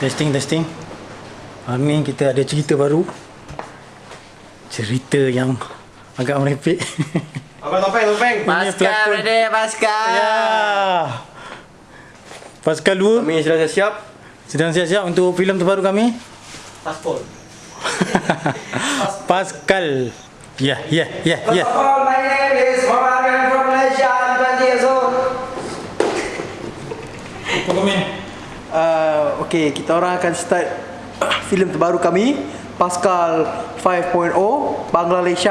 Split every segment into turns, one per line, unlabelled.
Testing, testing. Hari ni kita ada cerita baru. Cerita yang agak merepek.
Apa topeng, topeng?
Pascal, brother, Pascal.
Ya. Pascal 2.
Kami sudah siap-siap.
Sedang siap-siap untuk filem terbaru kami.
Pascal.
Pascal. Ya, ya, ya, ya.
Uh, Okey, kita orang akan start filem terbaru kami, Pascal 5.0 Bangladesh.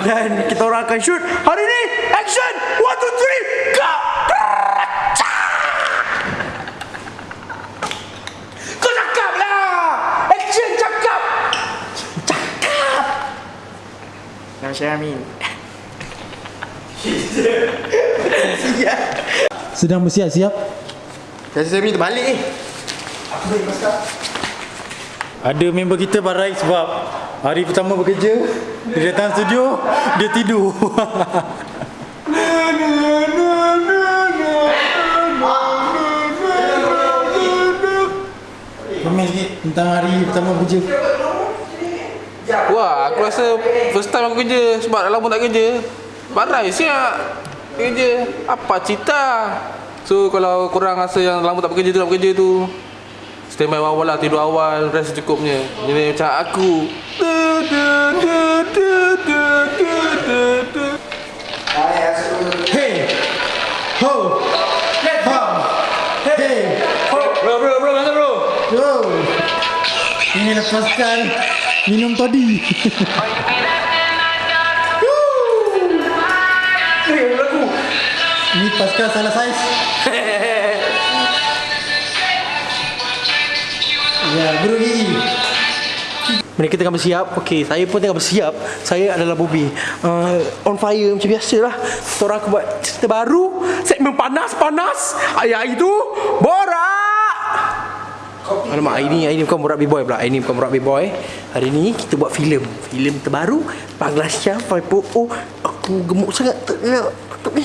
Dan kita orang akan shoot hari ini. Action! 1 2 3
Sedang bersiap-siap
Kasi saya minta balik ni. Eh. Aku.
Ada member kita barai sebab hari pertama bekerja, dia datang studio, dia tidur. tentang hari pertama kerja
Wah, aku rasa first time aku kerja sebab dah lama tak kerja Barai siap kerja Apa cita? So kalau korang rasa yang lama tak bekerja tu nak bekerja tu Stand by awal lah, tidur awal, rest cukupnya Ini macam aku.
Hey Ho Ha Hey Ho.
Bro bro bro, mana bro?
Bro. Ini lepaskan minum tadi. Pasca Salah Saiz. Ya, Guru Gigi.
Mereka tengah bersiap. Okey, saya pun tengah bersiap. Saya adalah Bobby. Uh, On fire macam biasa lah aku buat cerita baru Segmen panas-panas Ayah itu Borak. Alamak, hari ni, hari ni bukan Borak B-Boy pula. Hari ni bukan Borak B-Boy. Hari ni kita buat filem. Filem terbaru Panglasya 5.0 Aku gemuk sangat Tengok Tengok ni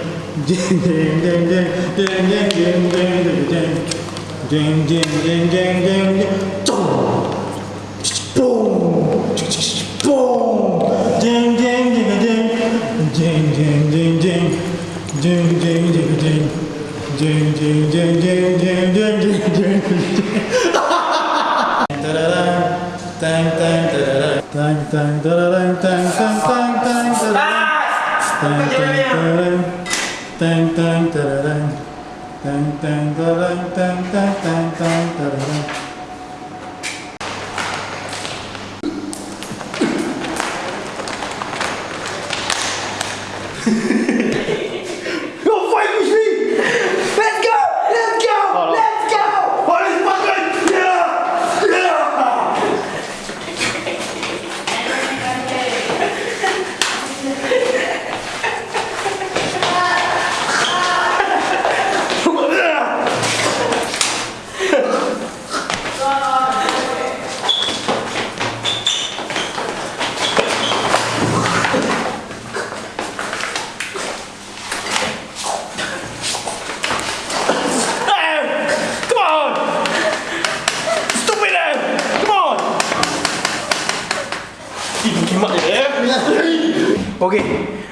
Tang tang tang tang tang tang tang tang tang tang tang dang dang da da dang dang dang da dang dang dang dang dang da da dang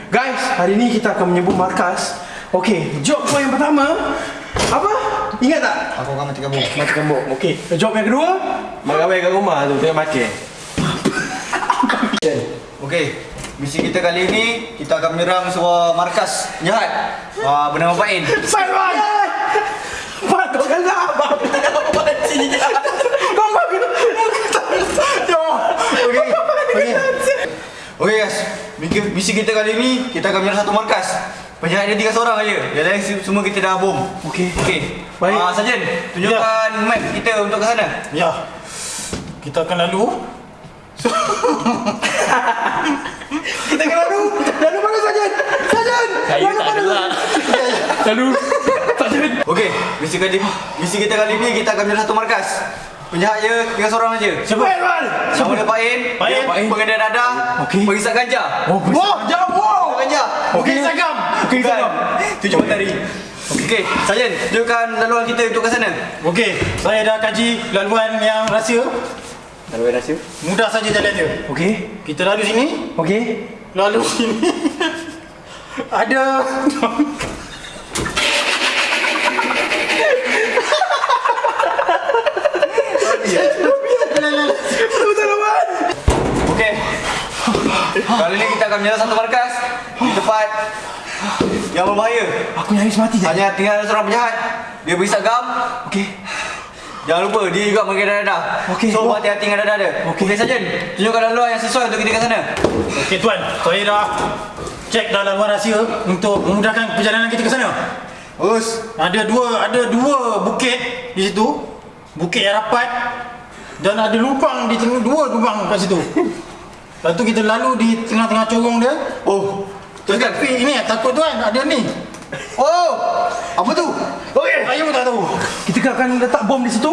guys, hari ni kita akan menyebut markas. Okay, job kau yang pertama apa? Ingat tak?
Aku akan mati kamu.
Mati kambuk. Okay, job yang kedua mak kawin kat rumah tu tengok mati.
Okey, misi kita kali ini kita akan menyerang sebuah markas jahat uh, bernama Pain.
Simon! Pak, kau kan apa? Kenapa mati? Kau.
Okey. Okey. Okey guys, misi, misi kita kali ini kita akan menyerang satu markas. Penjahat dia tinggal seorang aja. Yang lain se- semua kita dah bom.
Okey.
Okey.
Baik.
Ah, Sarjan, tunjukkan map kita untuk ke sana.
Ya. Kita akan lalu.
Kita ke lalu. Lalu mana Sajan? Sajan.
Saya
lalu
tak
mana?
ada lah.
Lalu. Sajan.
Okey, misi kali misi kita kali ni kita akan menyerah satu markas. Penjahat dia tinggal seorang aja.
Siapa?
Nama dia Pak In.
Pak In.
Dia Pengendar dadah.
Okey.
Pengisap ganja.
Oh,
Wah,
jauh. Wow.
Ganja.
Okey, Sagam.
Okey,
Bukan.
Sagam.
Tujuh matahari. Okey, Sarjan, tunjukkan laluan kita untuk ke sana.
Okey, saya dah kaji laluan yang rahsia.
Laluan rahsia.
Mudah saja jalan dia.
Okey.
Kita lalu sini,
Okey.
lalu sini. Ada
Okey. Kali ni kita akan menyerah satu markas di tempat yang berbahaya.
Aku nyaris mati je.
Hanya tinggal seorang penjahat. Dia berisap gam.
Okey.
Jangan lupa dia juga mengenai dadah.
Okey.
So hati-hati dengan dadah dia.
Okey.
Okey Sarjan, tunjukkan laluan yang sesuai untuk kita ke sana.
Okey tuan, saya dah cek dah laluan rahsia untuk memudahkan perjalanan kita ke sana.
Bagus.
Ada dua ada dua bukit di situ. Bukit yang rapat dan ada lubang di tengah dua lubang kat situ. Lepas tu kita lalu di tengah-tengah corong dia.
Oh, teruskan.
Tapi ini takut tuan ada ni.
Oh, apa tu?
Okey, saya pun tak tahu.
Kita akan letak bom di situ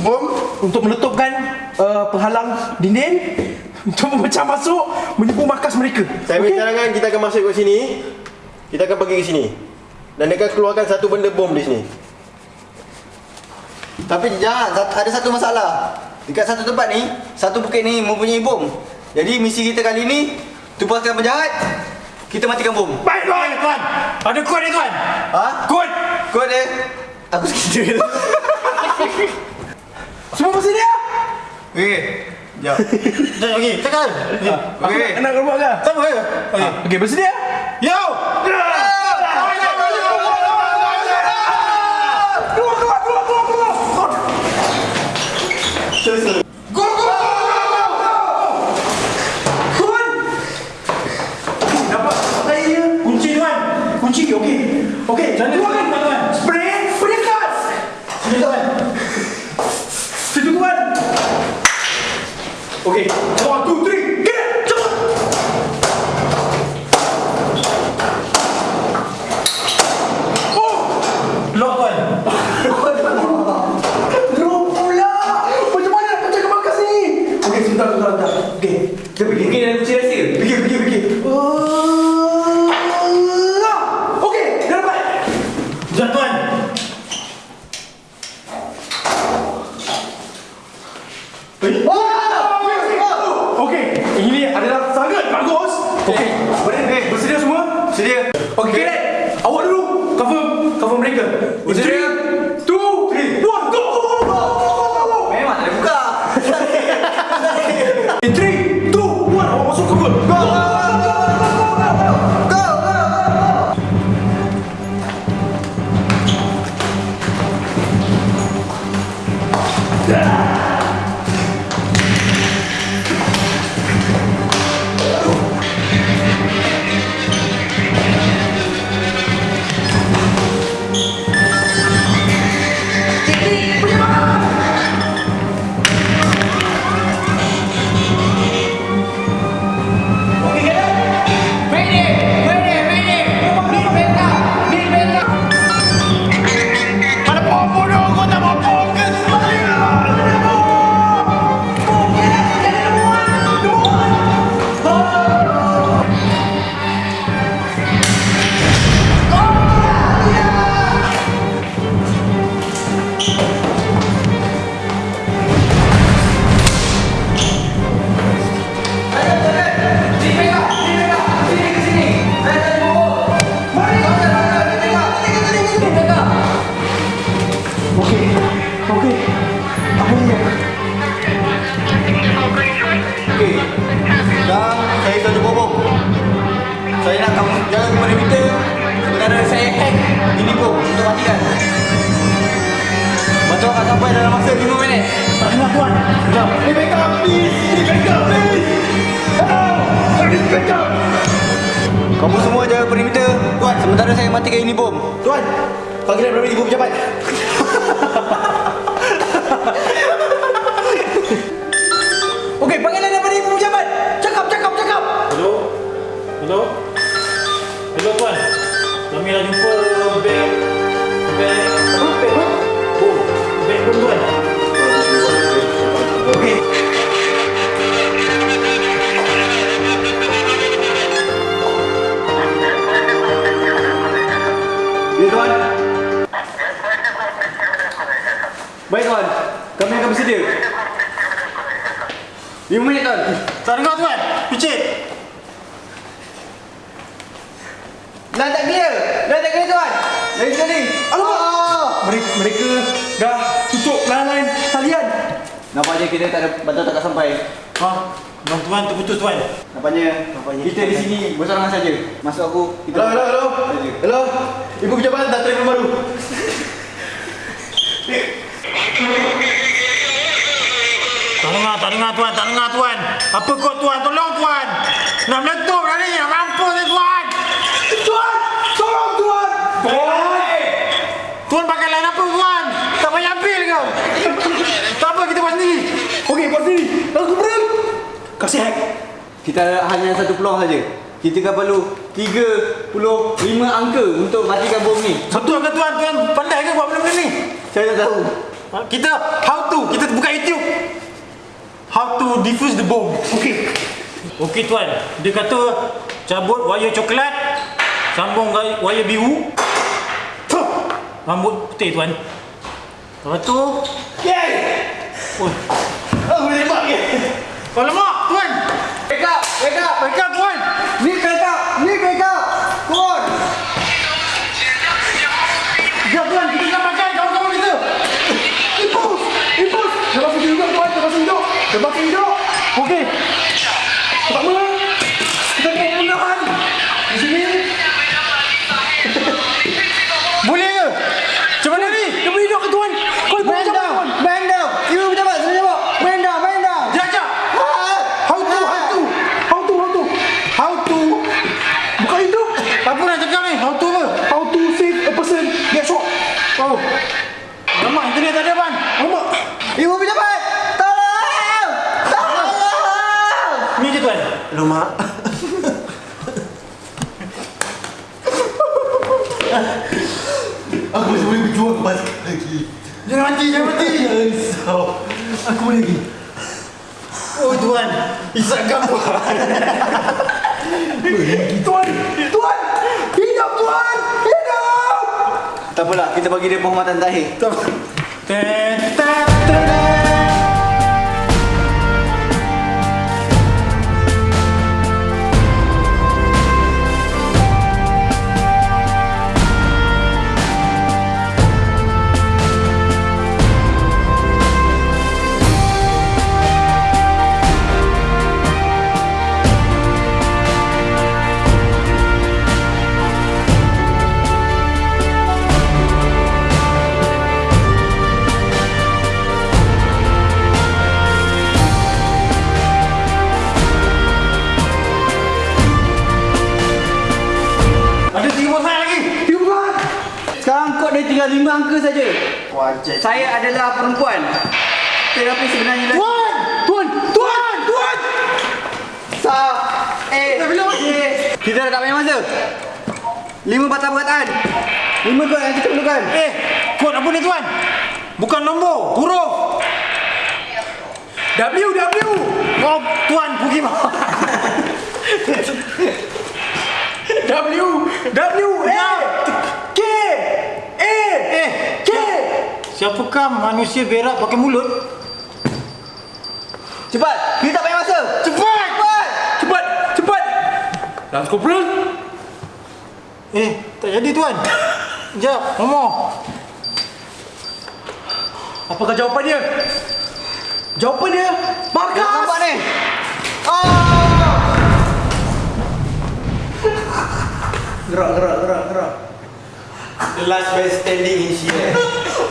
Bom.
untuk meletupkan uh, penghalang dinding untuk memecah masuk menipu markas mereka.
Saya okay. cadangan kita akan masuk ke sini. Kita akan pergi ke sini. Dan dia akan keluarkan satu benda bom di sini.
Tapi jangan, ada satu masalah. Dekat satu tempat ni, satu bukit ni mempunyai bom. Jadi misi kita kali ni tupaskan penjahat, kita matikan bom.
Baik tuan, tuan. Ada kod ni tuan.
Ha?
Kod.
Kau ada? Aku sekejap.
Semua bersedia?
Okey. Jap.
Okey, tekan. Okey.
Okey.
Nak keluar ke?
Sama ya? Okey.
Okey, bersedia?
Yo.
Masa 5 minit.
Tahniah tuan. Jom.
Ini backup, please. Ini backup, please. Hello, I need backup.
Kamu semua jaga perimeter. Tuan, sementara saya matikan ini bom.
Tuan, panggilan berapa ibu pejabat?
Okey, panggilan daripada ibu pejabat. Cakap, cakap, cakap.
Hello? Hello? Hello tuan. Kami dah jumpa
Baik tuan. Kami akan bersedia. 5 minit tuan.
Tak dengar tuan. Picit.
Dah tak clear. Dah tak clear tuan. Lagi sekali.
Alamak.
Ah.
Mereka, mereka dah tutup lain-lain talian.
Nampaknya kita tak ada bantuan tak sampai.
Ha? Bang tuan terputus tuan.
Nampaknya, kita di sini bersorangan saja. Masuk aku. Kita
Hello, hello, hello.
Saja.
Hello. Ibu pejabat dah telefon baru.
Tak dengar, tak dengar tuan, tak dengar tuan. Apa kau tuan? Tolong tuan. Nak meletup dah ni, nak mampus ni tuan.
Tuan, tolong tuan.
Tuan pakai lain apa tuan? Tak payah ambil kau. tak apa, kita buat sendiri.
Okey, buat sini. Lagu berang. Kasih hack.
Kita hanya satu peluang saja. Kita kan perlu 35 angka untuk matikan bom ni.
Betul ke tuan? Tuan pandai ke buat benda-benda ni?
Saya tak tahu.
Kita how to, kita buka YouTube. How to defuse the bomb. Okey. Okey tuan, dia kata cabut wayar coklat, sambung wayar biru. Rambut putih tuan. Lepas tu,
Yeay.
oh,
Aku boleh tembak ke?
alamak tuan.
Wake up! Wake up!
Wake up tuan.
Aku masih boleh berjuang balik lagi.
Jangan mati, jangan mati.
Jangan risau. Aku boleh lagi.
Oh tuan.
Isak gambar.
Tuan, tuan. Hidup tuan. Hidup.
Tak apalah, kita bagi dia penghormatan terakhir.
Ten, ten,
Saya adalah perempuan. Tetapi sebenarnya lelaki.
Tuan, tuan, tuan, tuan.
Sa Eh J Kita dah tak banyak masa Lima patah perkataan Lima kod yang kita perlukan
Eh, kod apa ni tuan? Bukan nombor, huruf.
W, W.
Oh, tuan pergi mana?
W, W, K, A,
Eh,
K.
siapakah manusia berak pakai mulut?
Cepat Kita tak banyak masa
Cepat!
Cepat
Cepat, cepat. Lance Corporal.
Eh, tak jadi tuan. Sekejap, ngomong.
Apakah jawapan dia? Jawapan dia markas.
Nampak ni Oh
Gerak, gerak, gerak, gerak. The last man standing in here.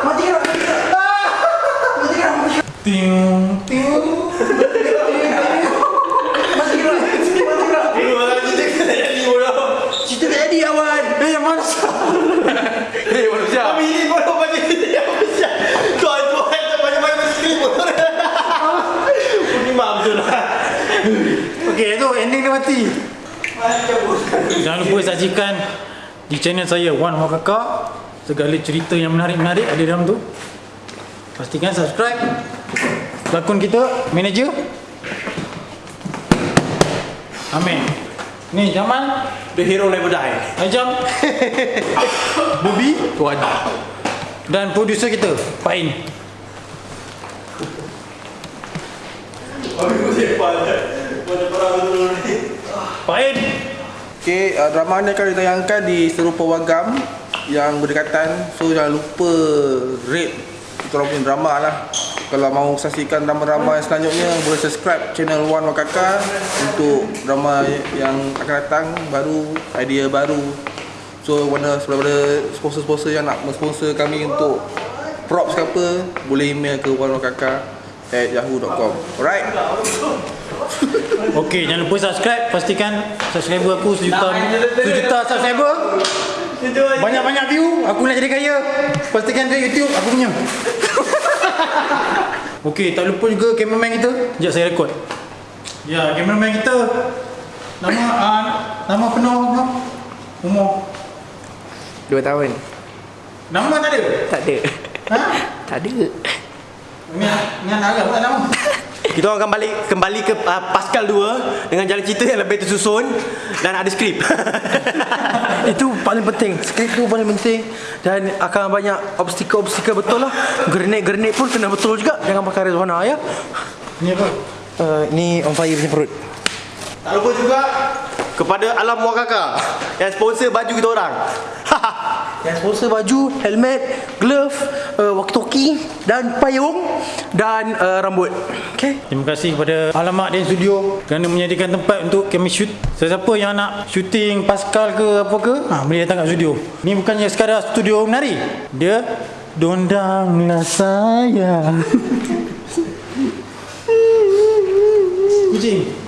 Mati gerak.
Ting ting.
Cerita tak jadi awan.
Eh yang mana?
Eh, manusia.
Kami ini bodoh macam ni apa siap. Tuan-tuan tak banyak-banyak macam ni bodoh. Pergi mak betul lah.
Okey, itu ending dia mati. Jangan lupa saksikan di channel saya Wan Wah Kakak. Segala cerita yang menarik-menarik ada dalam tu. Pastikan subscribe. Pelakon kita, manager. Amin. Ni Jamal,
The hero never die.
Ajam, Bobby, Tuan. Dan producer kita, Pain. Pain.
Okey, uh, drama ni akan ditayangkan di Serupa Wagam yang berdekatan. So jangan lupa rate kita orang punya drama lah. Kalau mahu saksikan drama-drama yang selanjutnya boleh subscribe channel Wan Wakaka untuk drama yang akan datang baru, idea baru. So mana daripada sponsor-sponsor yang nak mensponsor kami untuk props ke apa boleh email ke wanwakaka at yahoo.com Alright
Okey, jangan lupa subscribe. Pastikan subscriber aku sejuta sejuta subscriber. Banyak-banyak view, aku nak jadi kaya. Pastikan dia YouTube aku punya. Okey, tak lupa juga cameraman kita. Sekejap saya rekod. Ya, cameraman kita. Nama uh, nama penuh apa? Umur.
Dua tahun.
Nama tak ada.
Tak ada.
Ha?
Tak ada.
Kita orang akan balik kembali ke uh, Pascal 2 dengan jalan cerita yang lebih tersusun dan ada skrip.
Itu paling penting. Skrip tu paling penting dan akan banyak obstacle-obstacle betul lah. Grenade-grenade pun kena betul juga. Jangan pakai Rezwana ya.
Ni apa?
Uh, ni on fire punya perut.
tak lupa juga kepada Alam Wakaka yang sponsor baju kita orang.
Yang sponsor baju, helmet, glove, uh, walkie-talkie dan payung dan uh, rambut. Okay?
Terima kasih kepada Alamak dan Studio kerana menyediakan tempat untuk kami shoot. Sesiapa yang nak shooting Pascal ke apa ke, ha, boleh datang kat studio. Ni bukannya sekadar studio menari. Dia dondanglah saya. Kucing.